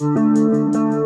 Música